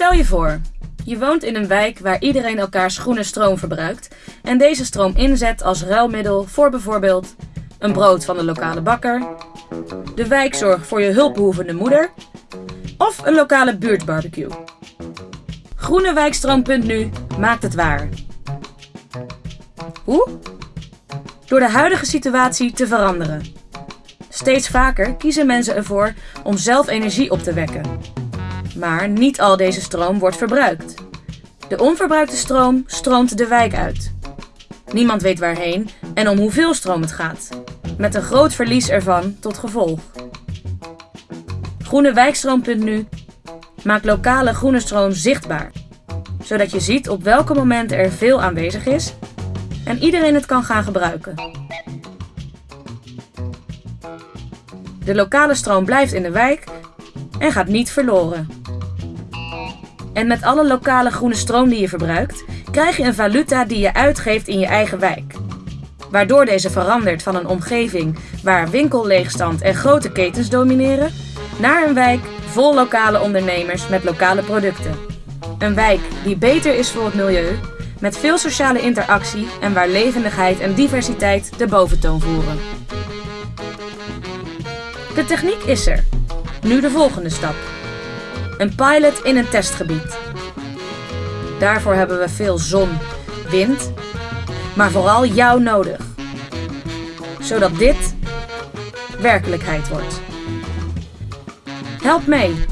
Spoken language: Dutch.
Stel je voor, je woont in een wijk waar iedereen elkaars groene stroom verbruikt en deze stroom inzet als ruilmiddel voor bijvoorbeeld een brood van de lokale bakker, de wijkzorg voor je hulpbehoevende moeder of een lokale buurtbarbecue. Groenewijkstroom.nu maakt het waar. Hoe? Door de huidige situatie te veranderen. Steeds vaker kiezen mensen ervoor om zelf energie op te wekken. Maar niet al deze stroom wordt verbruikt. De onverbruikte stroom stroomt de wijk uit. Niemand weet waarheen en om hoeveel stroom het gaat, met een groot verlies ervan tot gevolg. Groenewijkstroom.nu maakt lokale groene stroom zichtbaar, zodat je ziet op welke momenten er veel aanwezig is en iedereen het kan gaan gebruiken. De lokale stroom blijft in de wijk en gaat niet verloren. En met alle lokale groene stroom die je verbruikt, krijg je een valuta die je uitgeeft in je eigen wijk. Waardoor deze verandert van een omgeving waar winkelleegstand en grote ketens domineren, naar een wijk vol lokale ondernemers met lokale producten. Een wijk die beter is voor het milieu, met veel sociale interactie en waar levendigheid en diversiteit de boventoon voeren. De techniek is er. Nu de volgende stap. Een pilot in een testgebied. Daarvoor hebben we veel zon, wind, maar vooral jou nodig. Zodat dit werkelijkheid wordt. Help mee